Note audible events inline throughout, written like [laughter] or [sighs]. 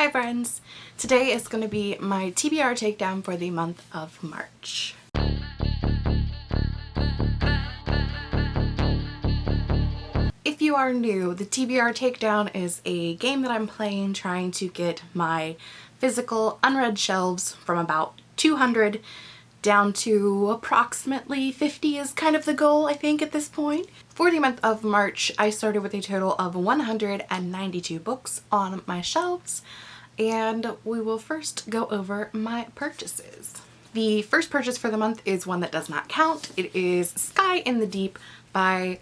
Hi friends! Today is going to be my TBR takedown for the month of March. If you are new, the TBR takedown is a game that I'm playing trying to get my physical unread shelves from about 200 down to approximately 50 is kind of the goal I think at this point. For the month of March I started with a total of 192 books on my shelves and we will first go over my purchases. The first purchase for the month is one that does not count. It is Sky in the Deep by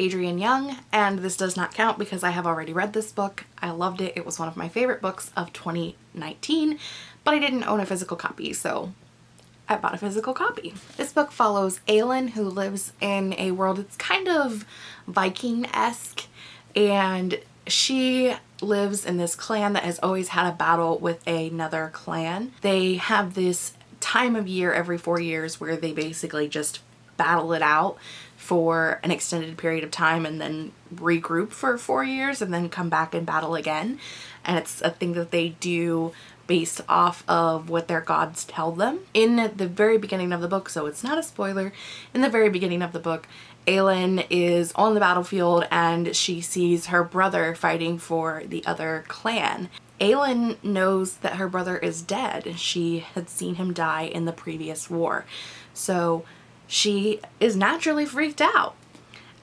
Adrienne Young and this does not count because I have already read this book. I loved it. It was one of my favorite books of 2019 but I didn't own a physical copy so I bought a physical copy. This book follows Eelyn who lives in a world that's kind of Viking-esque and she lives in this clan that has always had a battle with another clan. They have this time of year every four years where they basically just battle it out for an extended period of time and then regroup for four years and then come back and battle again. And it's a thing that they do based off of what their gods tell them. In the very beginning of the book, so it's not a spoiler, in the very beginning of the book, Eelyn is on the battlefield and she sees her brother fighting for the other clan. Eelyn knows that her brother is dead. She had seen him die in the previous war. So she is naturally freaked out.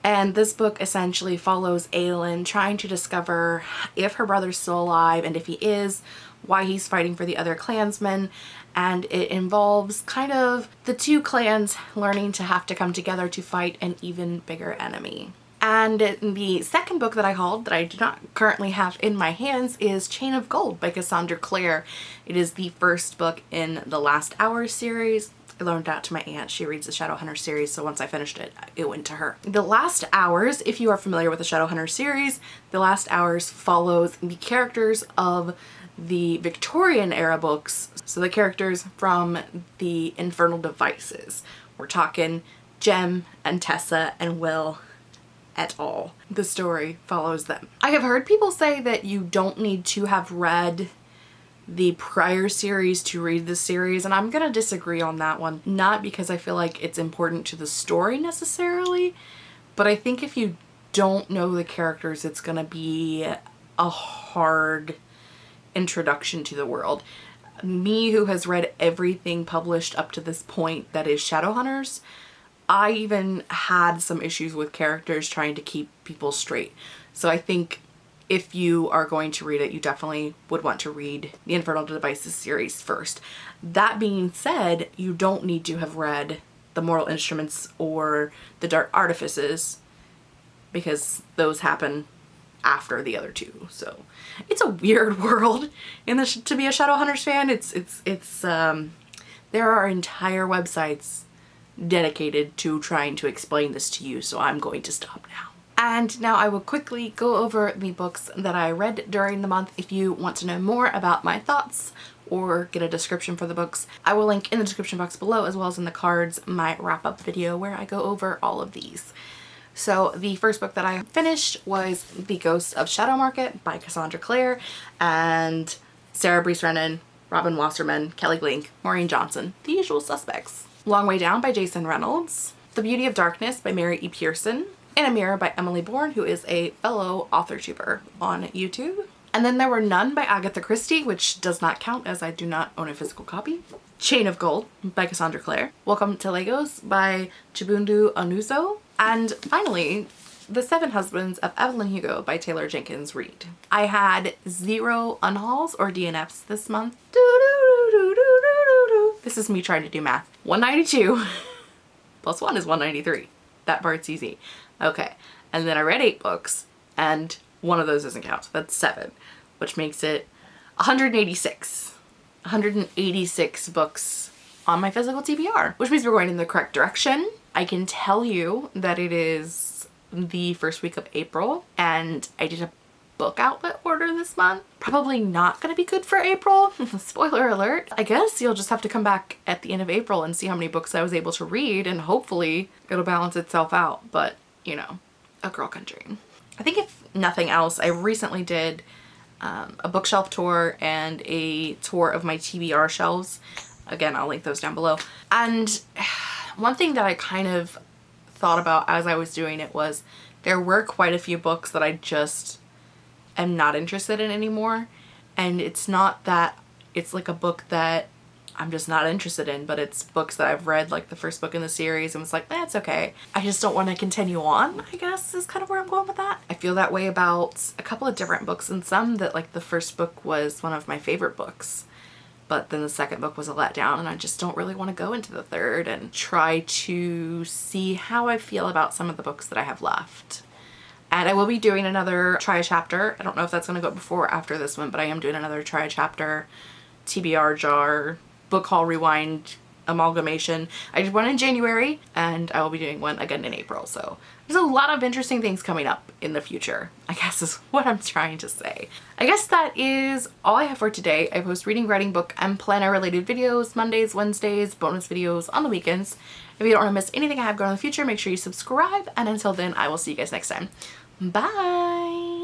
And this book essentially follows Eelyn trying to discover if her brother's still alive and if he is, why he's fighting for the other clansmen and it involves kind of the two clans learning to have to come together to fight an even bigger enemy. And the second book that I hauled that I do not currently have in my hands is Chain of Gold by Cassandra Clare. It is the first book in the Last Hour series. I loaned that to my aunt. She reads the Shadowhunter series, so once I finished it, it went to her. The Last Hours, if you are familiar with the Shadowhunter series, The Last Hours follows the characters of the Victorian era books, so the characters from the Infernal Devices. We're talking Jem and Tessa and Will et al. The story follows them. I have heard people say that you don't need to have read the prior series to read the series and I'm gonna disagree on that one. Not because I feel like it's important to the story necessarily, but I think if you don't know the characters it's gonna be a hard introduction to the world. Me who has read everything published up to this point that is Shadowhunters, I even had some issues with characters trying to keep people straight. So I think if you are going to read it, you definitely would want to read the Infernal Devices series first. That being said, you don't need to have read the Mortal Instruments or the Dark Artifices because those happen after the other two. So it's a weird [laughs] world in the to be a Shadowhunters fan. It's it's it's um there are entire websites dedicated to trying to explain this to you, so I'm going to stop now. And now I will quickly go over the books that I read during the month. If you want to know more about my thoughts or get a description for the books, I will link in the description box below as well as in the cards my wrap-up video where I go over all of these. So the first book that I finished was The Ghost of Shadow Market by Cassandra Clare and Sarah Rees Brennan, Robin Wasserman, Kelly Link, Maureen Johnson, the usual suspects. Long Way Down by Jason Reynolds, The Beauty of Darkness by Mary E. Pearson, In a Mirror by Emily Bourne, who is a fellow author tuber on YouTube. And then there were None by Agatha Christie, which does not count as I do not own a physical copy. Chain of Gold by Cassandra Clare. Welcome to Lagos by Chibundu Onuzo. And finally, The Seven Husbands of Evelyn Hugo by Taylor Jenkins Reid. I had zero unhauls or DNFs this month. This is me trying to do math. 192 [laughs] plus 1 is 193. That part's easy. Okay, and then I read 8 books and one of those doesn't count, that's 7, which makes it 186. 186 books on my physical TBR, which means we're going in the correct direction. I can tell you that it is the first week of April and I did a book outlet order this month. Probably not going to be good for April. [laughs] Spoiler alert. I guess you'll just have to come back at the end of April and see how many books I was able to read and hopefully it'll balance itself out. But, you know, a girl dream. I think if nothing else, I recently did um, a bookshelf tour and a tour of my TBR shelves. Again, I'll link those down below. And [sighs] one thing that I kind of thought about as I was doing it was there were quite a few books that I just am not interested in anymore. And it's not that it's like a book that I'm just not interested in, but it's books that I've read, like the first book in the series, and was like, that's eh, okay. I just don't want to continue on, I guess is kind of where I'm going with that. I feel that way about a couple of different books, and some that like the first book was one of my favorite books, but then the second book was a letdown, and I just don't really want to go into the third and try to see how I feel about some of the books that I have left. And I will be doing another try a chapter. I don't know if that's going to go before or after this one, but I am doing another try a chapter TBR jar book haul rewind amalgamation. I did one in January and I will be doing one again in April. So there's a lot of interesting things coming up in the future, I guess is [laughs] what I'm trying to say. I guess that is all I have for today. I post reading, writing, book, and planner related videos Mondays, Wednesdays, bonus videos on the weekends. If you don't want to miss anything I have going on in the future, make sure you subscribe. And until then, I will see you guys next time. Bye!